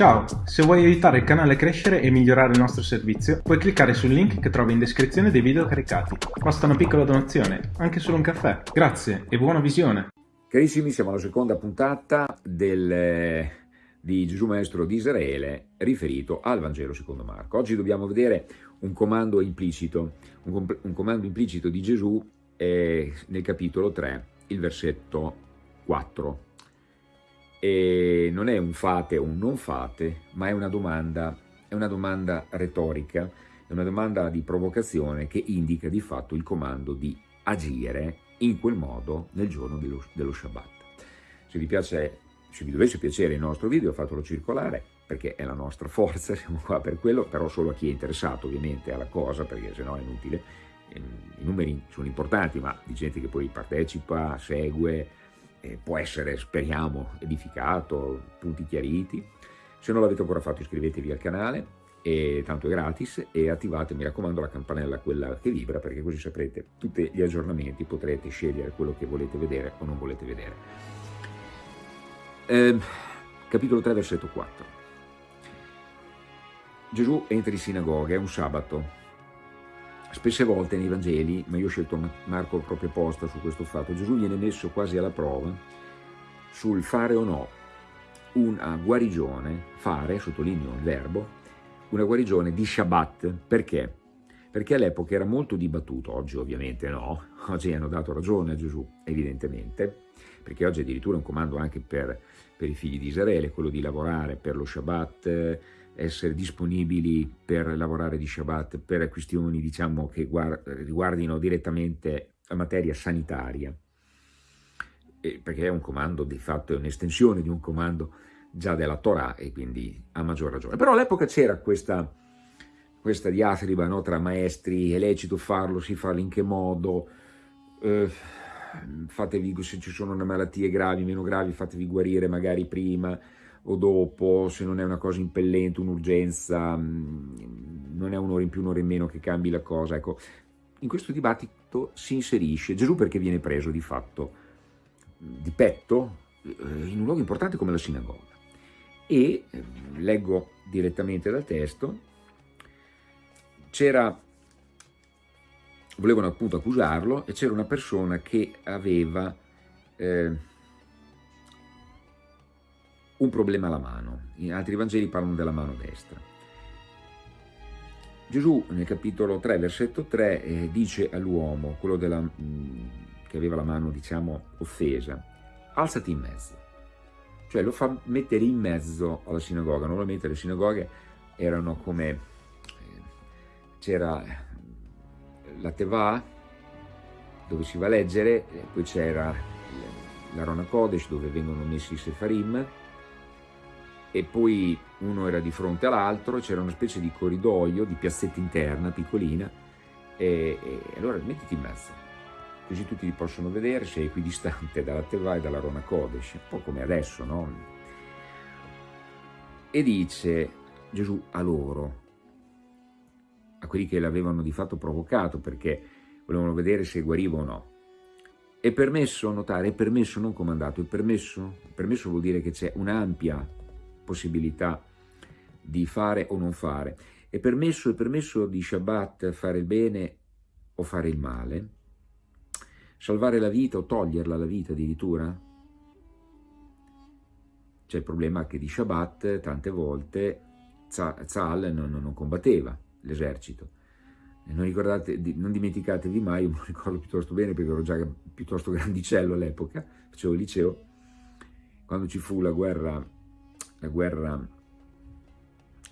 Ciao, se vuoi aiutare il canale a crescere e migliorare il nostro servizio, puoi cliccare sul link che trovi in descrizione dei video caricati. Basta una piccola donazione, anche solo un caffè. Grazie e buona visione! Carissimi, siamo alla seconda puntata del, di Gesù Maestro di Israele riferito al Vangelo secondo Marco. Oggi dobbiamo vedere un comando implicito, un, un comando implicito di Gesù eh, nel capitolo 3, il versetto 4 e non è un fate o un non fate, ma è una domanda, è una domanda retorica, è una domanda di provocazione che indica di fatto il comando di agire in quel modo nel giorno dello, dello Shabbat. Se vi, piace, se vi dovesse piacere il nostro video fatelo circolare perché è la nostra forza, siamo qua per quello, però solo a chi è interessato ovviamente alla cosa perché sennò è inutile. Ehm, I numeri sono importanti ma di gente che poi partecipa, segue, eh, può essere, speriamo, edificato, punti chiariti. Se non l'avete ancora fatto iscrivetevi al canale, e tanto è gratis, e attivate, mi raccomando, la campanella, quella che vibra, perché così saprete tutti gli aggiornamenti, potrete scegliere quello che volete vedere o non volete vedere. Eh, capitolo 3, versetto 4. Gesù entra in sinagoga, è un sabato, Spesse volte nei Vangeli, ma io ho scelto Marco proprio apposta su questo fatto, Gesù viene messo quasi alla prova sul fare o no una guarigione, fare, sottolineo il verbo, una guarigione di Shabbat. Perché? Perché all'epoca era molto dibattuto, oggi ovviamente no, oggi hanno dato ragione a Gesù, evidentemente, perché oggi addirittura è un comando anche per, per i figli di Israele, quello di lavorare per lo Shabbat, essere disponibili per lavorare di Shabbat per questioni diciamo, che riguardino direttamente la materia sanitaria, e perché è un comando, di fatto è un'estensione di un comando già della Torah e quindi a maggior ragione. Però all'epoca c'era questa, questa diatriba no, tra maestri, è lecito farlo, si fa in che modo, eh, fatevi, se ci sono malattie gravi, meno gravi, fatevi guarire magari prima, o dopo, se non è una cosa impellente, un'urgenza, mm, non è un'ora in più, un'ora in meno che cambi la cosa. Ecco, in questo dibattito si inserisce Gesù perché viene preso di fatto di petto eh, in un luogo importante come la sinagoga. E, eh, leggo direttamente dal testo, c'era, volevano appunto accusarlo e c'era una persona che aveva... Eh, un problema alla mano. In altri Vangeli parlano della mano destra. Gesù nel capitolo 3, versetto 3, eh, dice all'uomo, quello della, mh, mm, che aveva la mano, diciamo, offesa, alzati in mezzo. Cioè lo fa mettere in mezzo alla sinagoga. Normalmente le sinagoghe erano come, eh, c'era la Teva, dove si va a leggere, poi c'era l'Arona Kodesh, dove vengono messi i Sefarim, e poi uno era di fronte all'altro, c'era una specie di corridoio, di piazzetta interna piccolina, e, e, allora mettiti in mezzo, così tutti li possono vedere, sei equidistante dalla Teva e dalla Rona Kodesh, un po' come adesso, no? E dice Gesù a loro, a quelli che l'avevano di fatto provocato perché volevano vedere se guariva o no, è permesso notare, è permesso non comandato, è permesso, permesso vuol dire che c'è un'ampia possibilità di fare o non fare. È permesso, è permesso di Shabbat fare il bene o fare il male? Salvare la vita o toglierla la vita addirittura? C'è il problema che di Shabbat tante volte Zal non, non combatteva l'esercito. Non, non, dimenticatevi mai, io me lo ricordo piuttosto bene perché ero già piuttosto grandicello all'epoca, facevo il liceo, quando ci fu la guerra la guerra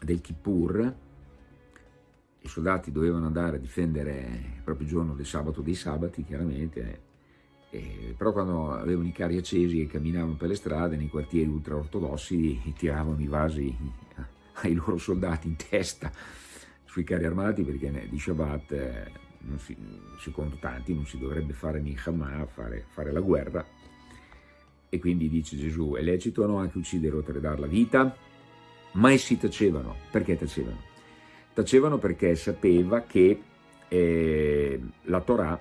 del Kippur, i soldati dovevano andare a difendere proprio il giorno del sabato dei sabati, chiaramente, eh, però quando avevano i carri accesi e camminavano per le strade, nei quartieri ultraortodossi, tiravano i vasi ai loro soldati in testa sui carri armati perché di Shabbat, eh, si, secondo tanti, non si dovrebbe fare Milchama, fare, fare la guerra, e quindi dice Gesù, è lecito o no anche uccidere o tradare la vita? Ma essi tacevano. Perché tacevano? Tacevano perché sapeva che eh, la Torah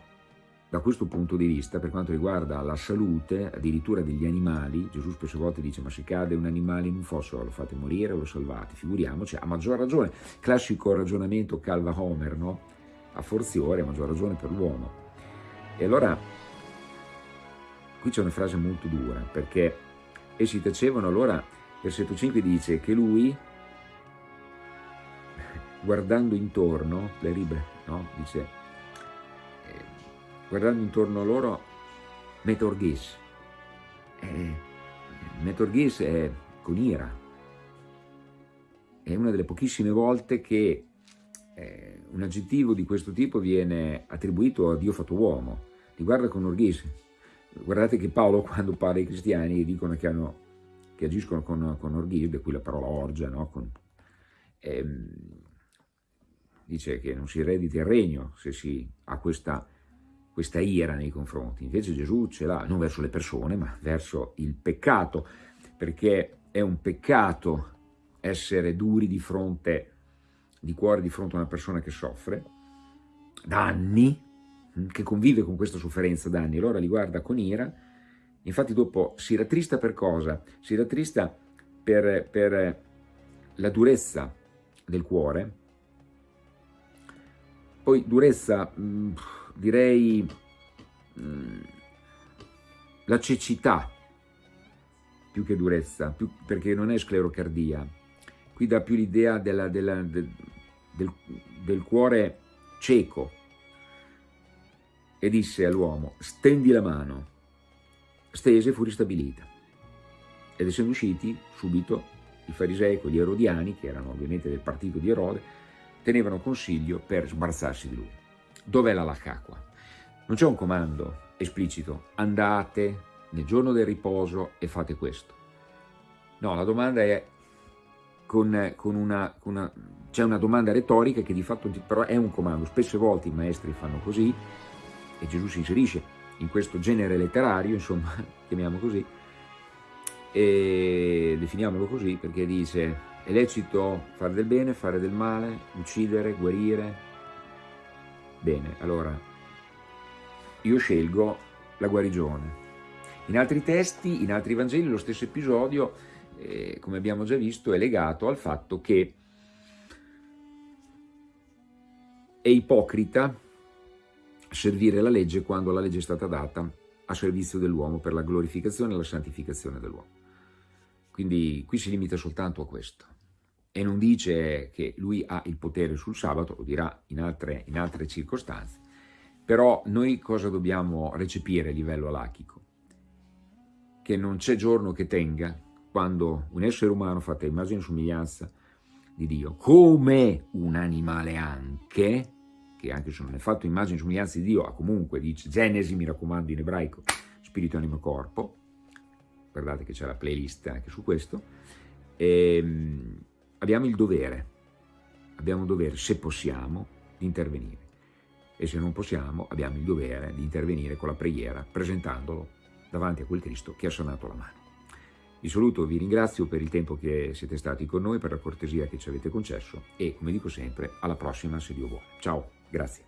da questo punto di vista, per quanto riguarda la salute, addirittura degli animali, Gesù spesse volte dice ma se cade un animale in un fosso lo fate morire o lo salvate, figuriamoci, a maggior ragione, classico ragionamento calva Homer, no? a forziore, a maggior ragione per l'uomo. E allora, qui c'è una frase molto dura, perché essi tacevano, allora versetto 5 dice che lui, guardando intorno, le ribe, no? dice guardando intorno a loro Metorghis. Eh, Metorghis è con ira. È una delle pochissime volte che eh, un aggettivo di questo tipo viene attribuito a Dio fatto uomo. Li guarda con orghis. Guardate che Paolo quando parla ai cristiani dicono che, hanno, che agiscono con, con orghis, da cui la parola orgia, no? con, ehm, dice che non si eredita il regno se si ha questa questa ira nei confronti. Invece Gesù ce l'ha non verso le persone, ma verso il peccato, perché è un peccato essere duri di fronte, di cuore di fronte a una persona che soffre da anni, che convive con questa sofferenza da anni, allora li guarda con ira, infatti dopo si rattrista per cosa? Si rattrista per, per la durezza del cuore, poi durezza... Mh, hm, direi mm, la cecità. Più che durezza, più, perché non è sclerocardia. Qui dà più l'idea del, del cuore cieco e disse all'uomo stendi la mano. Stese fu ristabilita. Ed essendo usciti subito i farisei con gli erodiani, che erano ovviamente del partito di Erode, tenevano consiglio per sbarazzarsi di lui. Dov'è la lacacqua? Non c'è un comando esplicito, andate nel giorno del riposo e fate questo. No, la domanda è con, con una, una c'è una domanda retorica che di fatto però è un comando. Spesse volte i maestri fanno così e Gesù si inserisce in questo genere letterario, insomma, chiamiamo così, e definiamolo così perché dice è lecito fare del bene, fare del male, uccidere, guarire, Bene, allora io scelgo la guarigione. In altri testi, in altri Vangeli, lo stesso episodio, eh, come abbiamo già visto, è legato al fatto che è ipocrita servire la legge quando la legge è stata data a servizio dell'uomo per la glorificazione e la santificazione dell'uomo. Quindi qui si limita soltanto a questo e non dice che lui ha il potere sul sabato, lo dirà in altre, in altre circostanze, però noi cosa dobbiamo recepire a livello alachico? Che non c'è giorno che tenga quando un essere umano fatto a immagine e somiglianza di Dio, come un animale anche, che anche se non è fatto immagine e somiglianza di Dio, ha comunque, dice Genesi, mi raccomando in ebraico, spirito, anima, corpo, guardate che c'è la playlist anche su questo, ehm, abbiamo il dovere, abbiamo il dovere, se possiamo, di intervenire. E se non possiamo, abbiamo il dovere di intervenire con la preghiera, presentandolo davanti a quel Cristo che ha sanato la mano. Vi saluto, vi ringrazio per il tempo che siete stati con noi, per la cortesia che ci avete concesso e, come dico sempre, alla prossima se Dio vuole. Ciao, grazie.